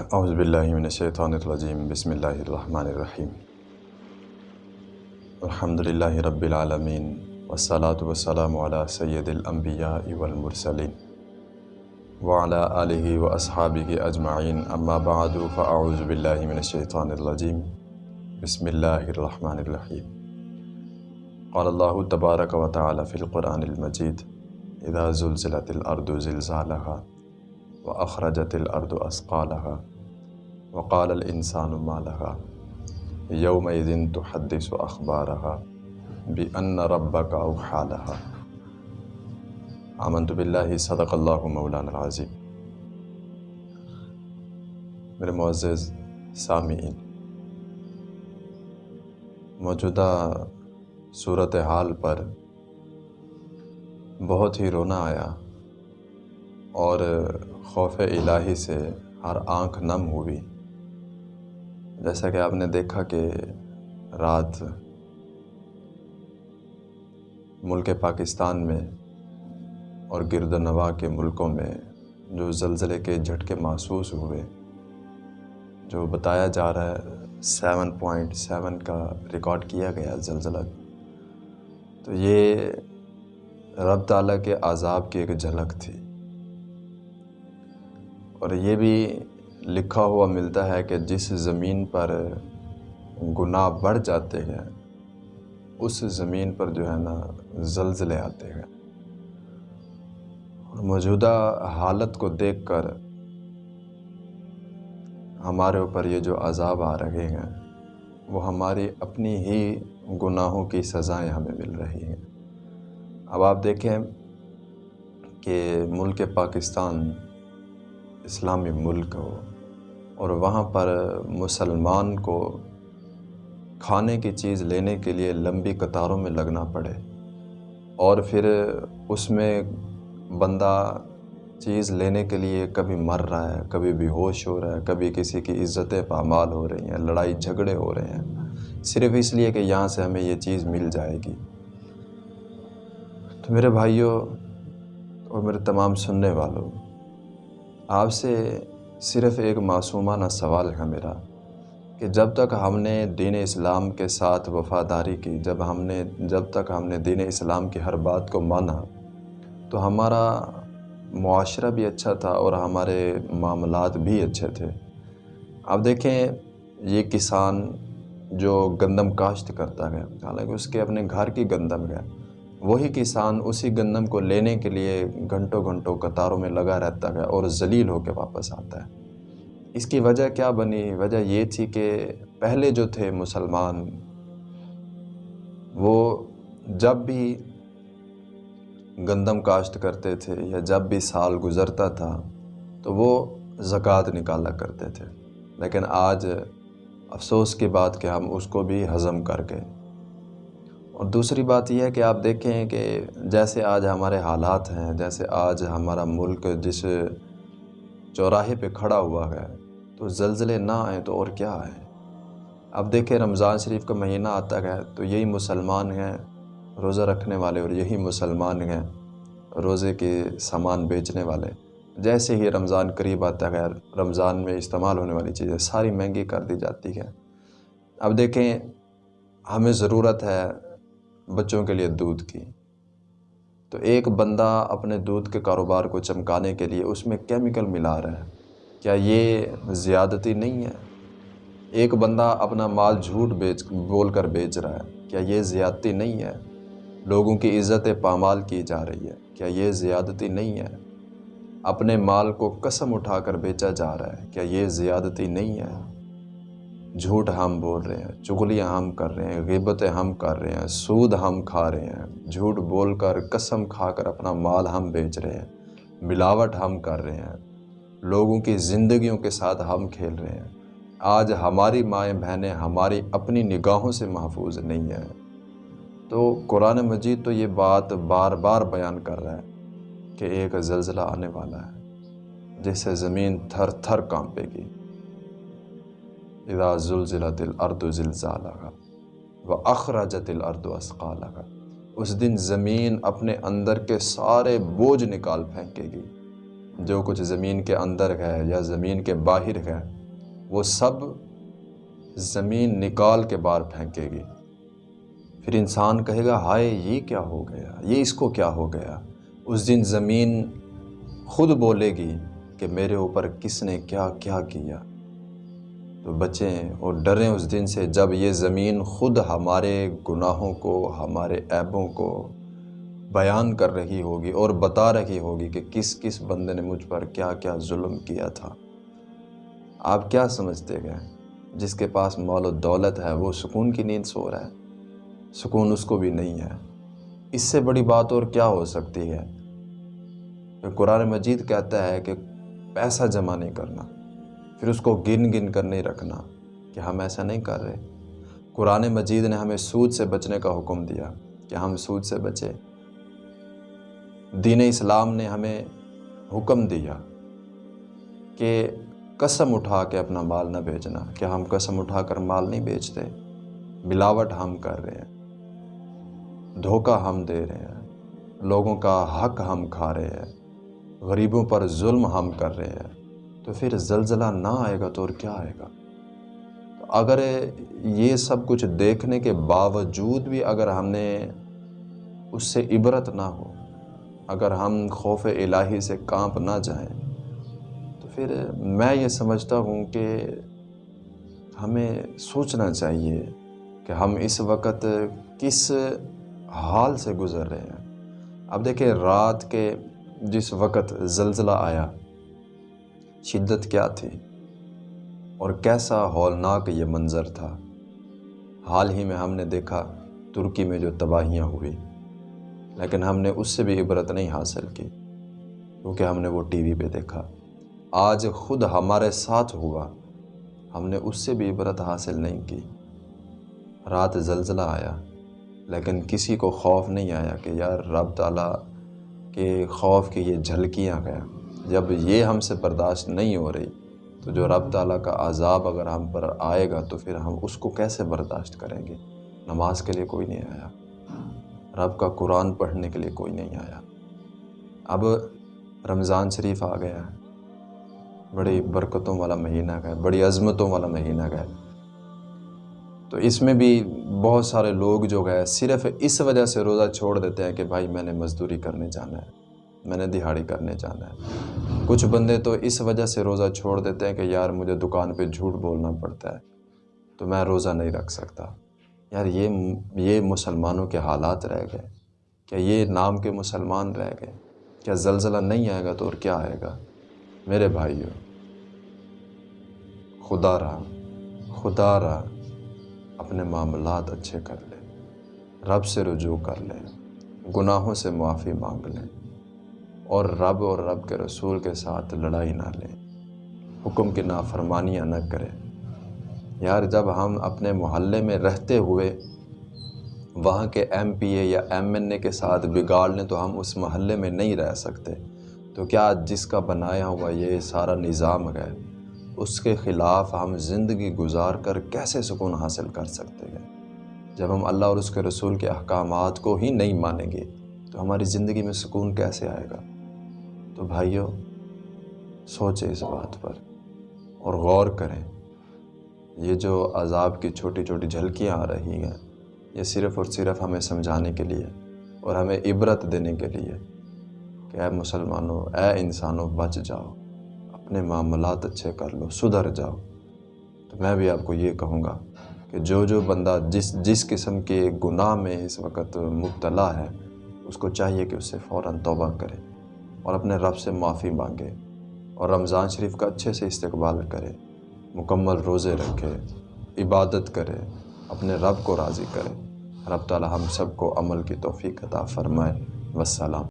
اعوذ باللہ من الشیطان الرجیم، بسم اللہ الرحمن الرحیم۔ الحمدللہ رب العالمین، والصلاة والسلام علی سید الانبیاء والمرسلین۔ وعلى آلہ واصحابہ اجمعین، اما بعد، فاعوذ باللہ من الشیطان الرجیم۔ بسم اللہ الرحمن الرحیم۔ قال اللہ تبارک و تعالی فی القرآن المجید، اذا زلزلت الارض زلزالها وأخرجت الأرض أثقالها وقال الإنسان ما لها يومئذ تحدث أخبارها بأن ربك أوحى لها. آمنت بالله، صدق اللہ مولانا العظیم میرے معزز سامعین، موجودہ صورتحال پر بہت ہی رونا آیا اور خوف الہی سے ہر آنکھ نم ہوئی۔ جیسا کہ آپ نے دیکھا کہ رات ملک پاکستان میں اور گرد و نواح کے ملکوں میں جو زلزلے کے جھٹکے محسوس ہوئے، جو بتایا جا رہا ہے سیون پوائنٹ سیون کا ریکارڈ کیا گیا زلزلہ۔ تو یہ رب تعالیٰ کے عذاب کی ایک جھلک تھی۔ اور یہ بھی لکھا ہوا ملتا ہے کہ جس زمین پر گناہ بڑھ جاتے ہیں، اس زمین پر جو ہے نا زلزلے آتے ہیں۔ اور موجودہ حالت کو دیکھ کر ہمارے اوپر یہ جو عذاب آ رہے ہیں، وہ ہماری اپنی ہی گناہوں کی سزائیں ہمیں مل رہی ہیں۔ اب آپ دیکھیں کہ ملک پاکستان اسلامی ملک ہو، اور وہاں پر مسلمان کو کھانے کی چیز لینے کے لیے لمبی قطاروں میں لگنا پڑے، اور پھر اس میں بندہ چیز لینے کے لیے کبھی مر رہا ہے، کبھی بے ہوش ہو رہا ہے، کبھی کسی کی عزتیں پامال ہو رہی ہیں، لڑائی جھگڑے ہو رہے ہیں۔ صرف اس لیے کہ یہاں سے ہمیں یہ چیز مل جائے گی۔ تو میرے بھائیوں اور میرے تمام سننے والوں آپ سے صرف ایک معصومانہ سوال ہے میرا، کہ جب تک ہم نے دین اسلام کے ساتھ وفاداری کی، جب ہم نے، جب تک ہم نے دین اسلام کی ہر بات کو مانا، تو ہمارا معاشرہ بھی اچھا تھا اور ہمارے معاملات بھی اچھے تھے۔ اب دیکھیں، یہ کسان جو گندم کاشت کرتا گیا حالانکہ اس کے اپنے گھر کی گندم گیا وہی کسان اسی گندم کو لینے کے لیے گھنٹوں گھنٹوں قطاروں میں لگا رہتا ہے اور ذلیل ہو کے واپس آتا ہے۔ اس کی وجہ کیا بنی؟ وجہ یہ تھی کہ پہلے جو تھے مسلمان، وہ جب بھی گندم کاشت کرتے تھے یا جب بھی سال گزرتا تھا، تو وہ زکوٰۃ نکالا کرتے تھے۔ لیکن آج افسوس کی بات کہ ہم اس کو بھی ہضم کر کے اور دوسری بات یہ ہے کہ آپ دیکھیں کہ جیسے آج ہمارے حالات ہیں، جیسے آج ہمارا ملک جس چوراہے پہ کھڑا ہوا ہے، تو زلزلے نہ آئیں تو اور کیا آئیں؟ اب دیکھیں رمضان شریف کا مہینہ آتا ہے تو یہی مسلمان ہیں روزہ رکھنے والے اور یہی مسلمان ہیں روزے کے سامان بیچنے والے۔ جیسے ہی رمضان قریب آتا ہے، رمضان میں استعمال ہونے والی چیزیں ساری مہنگی کر دی جاتی ہیں۔ اب دیکھیں، ہمیں ضرورت ہے بچوں کے لیے دودھ کی۔ تو ایک بندہ اپنے دودھ کے کاروبار کو چمکانے کے لیے اس میں کیمیکل ملا رہا ہے۔ کیا یہ زیادتی نہیں ہے؟ ایک بندہ اپنا مال جھوٹ بیچ، بول کر بیچ رہا ہے۔ کیا یہ زیادتی نہیں ہے؟ لوگوں کی عزت پامال کی جا رہی ہے۔ کیا یہ زیادتی نہیں ہے؟ اپنے مال کو قسم اٹھا کر بیچا جا رہا ہے۔ کیا یہ زیادتی نہیں ہے؟ جھوٹ ہم بول رہے ہیں چغلیاں ہم کر رہے ہیں، غیبتیں ہم کر رہے ہیں، سود ہم کھا رہے ہیں، جھوٹ بول کر قسم کھا کر اپنا مال ہم بیچ رہے ہیں، ملاوٹ ہم کر رہے ہیں، لوگوں کی زندگیوں کے ساتھ ہم کھیل رہے ہیں۔ آج ہماری مائیں بہنیں ہماری اپنی نگاہوں سے محفوظ نہیں ہیں۔ تو قرآن مجید تو یہ بات بار بار بیان کر رہا ہے کہ ایک زلزلہ آنے والا ہے جس سے زمین تھر تھر کانپے گی۔ اذا زلزلت الارض زلزالها واخرجت الارض اثقالها، اس دن زمین اپنے اندر کے سارے بوجھ نکال پھینکے گی۔ جو کچھ زمین کے اندر ہے یا زمین کے باہر ہے، وہ سب زمین نکال کے باہر پھینکے گی۔ پھر انسان کہے گا، ہائے، یہ کیا ہو گیا؟ یہ اس کو کیا ہو گیا؟ اس دن زمین خود بولے گی کہ میرے اوپر کس نے کیا کیا کیا۔ تو بچیں اور ڈریں اس دن سے جب یہ زمین خود ہمارے گناہوں کو، ہمارے عیبوں کو بیان کر رہی ہوگی اور بتا رہی ہوگی کہ کس کس بندے نے مجھ پر کیا کیا ظلم کیا تھا۔ آپ کیا سمجھتے گئے جس کے پاس مال و دولت ہے، وہ سکون کی نیند سو رہا ہے۔ سکون اس کو بھی نہیں ہے۔ اس سے بڑی بات اور کیا ہو سکتی ہے؟ قرآن مجید کہتا ہے کہ پیسہ جمع نہیں کرنا۔ پھر اس کو گن گن کر نہیں رکھنا کہ ہم ایسا نہیں کر رہے۔ قرآن مجید نے ہمیں سود سے بچنے کا حکم دیا کہ ہم سود سے بچے۔ دین اسلام نے ہمیں حکم دیا کہ قسم اٹھا کے اپنا مال نہ بیچنا کہ ہم قسم اٹھا کر مال نہیں بیچتے ملاوٹ ہم کر رہے ہیں، دھوکہ ہم دے رہے ہیں، لوگوں کا حق ہم کھا رہے ہیں، غریبوں پر ظلم ہم کر رہے ہیں۔ تو پھر زلزلہ نہ آئے گا تو اور کیا آئے گا؟ اگر یہ سب کچھ دیکھنے کے باوجود بھی اگر ہم نے اس سے عبرت نہ ہو، اگر ہم خوف الہی سے کانپ نہ جائیں، تو پھر میں یہ سمجھتا ہوں کہ ہمیں سوچنا چاہیے کہ ہم اس وقت کس حال سے گزر رہے ہیں۔ اب دیکھیں، رات کے جس وقت زلزلہ آیا شدت کیا تھی اور کیسا ہولناک یہ منظر تھا۔ حال ہی میں ہم نے دیکھا ترکی میں جو تباہیاں ہوئی لیکن ہم نے اس سے بھی عبرت نہیں حاصل کی کیونکہ ہم نے وہ ٹی وی پہ دیکھا۔ آج خود ہمارے ساتھ ہوا، ہم نے اس سے بھی عبرت حاصل نہیں کی۔ رات زلزلہ آیا، لیکن کسی کو خوف نہیں آیا کہ یار رب تعالیٰ کے خوف کی یہ جھلکیاں گیا جب یہ ہم سے برداشت نہیں ہو رہی، تو جو رب تعالیٰ کا عذاب اگر ہم پر آئے گا، تو پھر ہم اس کو کیسے برداشت کریں گے؟ نماز کے لیے کوئی نہیں آیا، رب کا قرآن پڑھنے کے لیے کوئی نہیں آیا۔ اب رمضان شریف آ گیا ہے، بڑی برکتوں والا مہینہ گئے بڑی عظمتوں والا مہینہ گئے تو اس میں بھی بہت سارے لوگ جو گئے، صرف اس وجہ سے روزہ چھوڑ دیتے ہیں کہ بھائی میں نے مزدوری کرنے جانا ہے۔ میں نے دہاڑی کرنے جانا ہے۔ کچھ بندے تو اس وجہ سے روزہ چھوڑ دیتے ہیں کہ یار مجھے دکان پہ جھوٹ بولنا پڑتا ہے، تو میں روزہ نہیں رکھ سکتا۔ یار یہ یہ مسلمانوں کے حالات رہ گئے۔ کیا یہ نام کے مسلمان رہ گئے؟ کیا زلزلہ نہیں آئے گا تو اور کیا آئے گا؟ میرے بھائیوں خدا رہا خدا رہا، اپنے معاملات اچھے کر لے، رب سے رجوع کر لے، گناہوں سے معافی مانگ لیں اور رب اور رب کے رسول کے ساتھ لڑائی نہ لیں۔ حکم کی نافرمانیاں نہ کریں۔ یار، جب ہم اپنے محلے میں رہتے ہوئے وہاں کے ایم پی اے یا ایم این اے کے ساتھ بگاڑ لیں تو ہم اس محلے میں نہیں رہ سکتے، تو کیا جس کا بنایا ہوا یہ سارا نظام ہے، اس کے خلاف ہم زندگی گزار کر کیسے سکون حاصل کر سکتے ہیں؟ جب ہم اللہ اور اس کے رسول کے احکامات کو ہی نہیں مانیں گے، تو ہماری زندگی میں سکون کیسے آئے گا؟ تو بھائیوں سوچیں اس بات پر اور غور کریں۔ یہ جو عذاب کی چھوٹی چھوٹی جھلکیاں آ رہی ہیں، یہ صرف اور صرف ہمیں سمجھانے کے لیے اور ہمیں عبرت دینے کے لیے کہ اے مسلمانوں، اے انسانوں، بچ جاؤ، اپنے معاملات اچھے کر لو، سدھر جاؤ۔ تو میں بھی آپ کو یہ کہوں گا کہ جو جو بندہ جس جس قسم کے گناہ میں اس وقت مبتلا ہے، اس کو چاہیے کہ اس سے فوراً توبہ کرے۔ اور اپنے رب سے معافی مانگے اور رمضان شریف کا اچھے سے استقبال کرے، مکمل روزے رکھے، عبادت کرے، اپنے رب کو راضی کرے۔ رب تعالی ہم سب کو عمل کی توفیق عطا فرمائے۔ والسلام۔